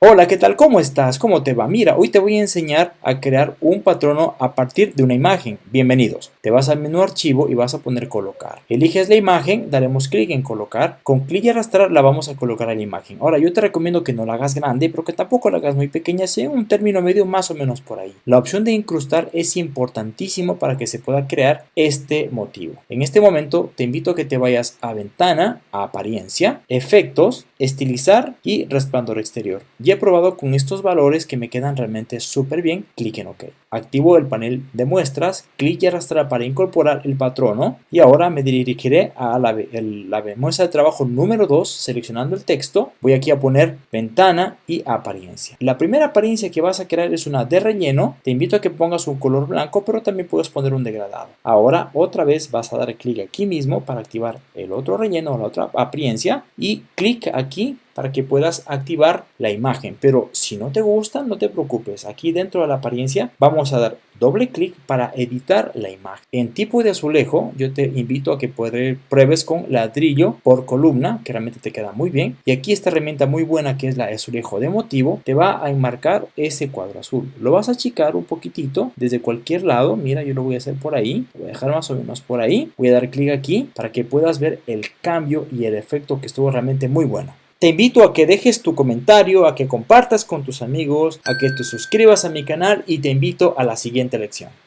Hola, ¿qué tal? ¿Cómo estás? ¿Cómo te va? Mira, hoy te voy a enseñar a crear un patrono a partir de una imagen. Bienvenidos. Te vas al menú archivo y vas a poner colocar. Eliges la imagen, daremos clic en colocar. Con clic y arrastrar la vamos a colocar a la imagen. Ahora, yo te recomiendo que no la hagas grande, pero que tampoco la hagas muy pequeña, sea un término medio más o menos por ahí. La opción de incrustar es importantísimo para que se pueda crear este motivo. En este momento te invito a que te vayas a ventana, a apariencia, efectos, estilizar y resplandor exterior. Ya he probado con estos valores que me quedan realmente súper bien, clic en OK. Activo el panel de muestras, clic y arrastrar para incorporar el patrono y ahora me dirigiré a la, la muestra de trabajo número 2 seleccionando el texto. Voy aquí a poner ventana y apariencia. La primera apariencia que vas a crear es una de relleno. Te invito a que pongas un color blanco, pero también puedes poner un degradado. Ahora otra vez vas a dar clic aquí mismo para activar el otro relleno o la otra apariencia y clic aquí para que puedas activar la imagen. Pero si no te gusta, no te preocupes. Aquí dentro de la apariencia vamos a dar doble clic para editar la imagen. En tipo de azulejo, yo te invito a que pruebes con ladrillo por columna, que realmente te queda muy bien. Y aquí esta herramienta muy buena que es la azulejo de motivo, te va a enmarcar ese cuadro azul. Lo vas a achicar un poquitito desde cualquier lado. Mira, yo lo voy a hacer por ahí. voy a dejar más o menos por ahí. Voy a dar clic aquí para que puedas ver el cambio y el efecto que estuvo realmente muy bueno. Te invito a que dejes tu comentario, a que compartas con tus amigos, a que te suscribas a mi canal y te invito a la siguiente lección.